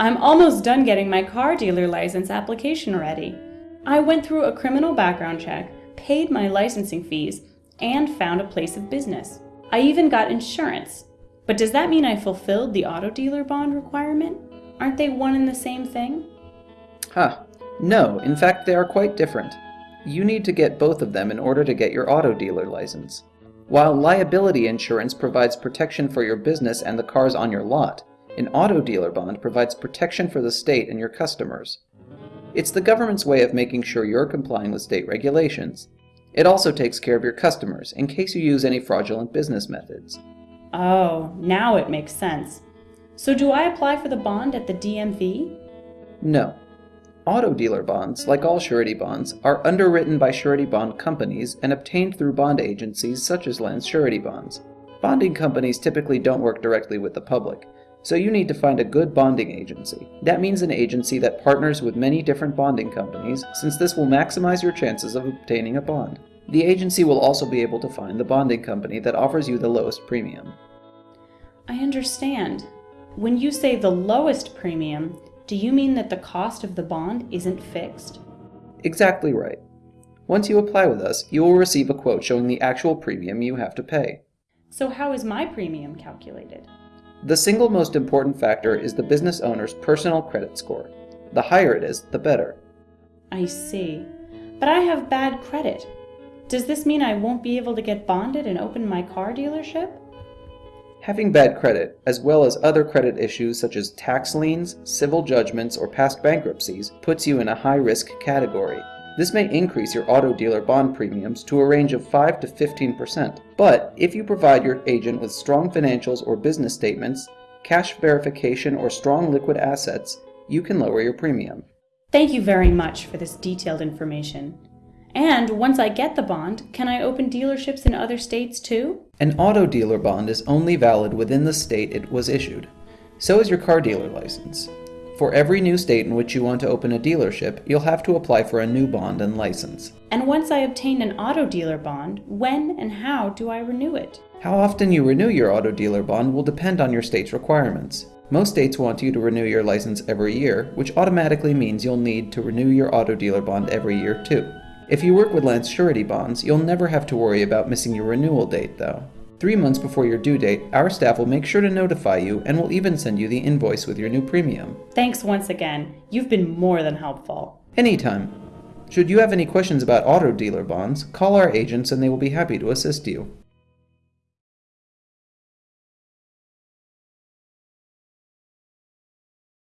I'm almost done getting my car dealer license application ready. I went through a criminal background check, paid my licensing fees, and found a place of business. I even got insurance. But does that mean I fulfilled the auto dealer bond requirement? Aren't they one and the same thing? Huh. No, in fact they are quite different. You need to get both of them in order to get your auto dealer license. While liability insurance provides protection for your business and the cars on your lot, an auto dealer bond provides protection for the state and your customers. It's the government's way of making sure you're complying with state regulations. It also takes care of your customers in case you use any fraudulent business methods. Oh, now it makes sense. So do I apply for the bond at the DMV? No. Auto dealer bonds, like all surety bonds, are underwritten by surety bond companies and obtained through bond agencies such as Lance Surety Bonds. Bonding companies typically don't work directly with the public, so you need to find a good bonding agency. That means an agency that partners with many different bonding companies, since this will maximize your chances of obtaining a bond. The agency will also be able to find the bonding company that offers you the lowest premium. I understand. When you say the lowest premium, do you mean that the cost of the bond isn't fixed? Exactly right. Once you apply with us, you will receive a quote showing the actual premium you have to pay. So how is my premium calculated? The single most important factor is the business owner's personal credit score. The higher it is, the better. I see. But I have bad credit. Does this mean I won't be able to get bonded and open my car dealership? Having bad credit, as well as other credit issues such as tax liens, civil judgments, or past bankruptcies, puts you in a high-risk category. This may increase your auto dealer bond premiums to a range of 5 to 15%. But if you provide your agent with strong financials or business statements, cash verification, or strong liquid assets, you can lower your premium. Thank you very much for this detailed information. And once I get the bond, can I open dealerships in other states too? An auto dealer bond is only valid within the state it was issued. So is your car dealer license. For every new state in which you want to open a dealership, you'll have to apply for a new bond and license. And once I obtain an auto dealer bond, when and how do I renew it? How often you renew your auto dealer bond will depend on your state's requirements. Most states want you to renew your license every year, which automatically means you'll need to renew your auto dealer bond every year too. If you work with Lance Surety Bonds, you'll never have to worry about missing your renewal date though. Three months before your due date, our staff will make sure to notify you and will even send you the invoice with your new premium. Thanks once again. You've been more than helpful. Anytime. Should you have any questions about auto dealer bonds, call our agents and they will be happy to assist you.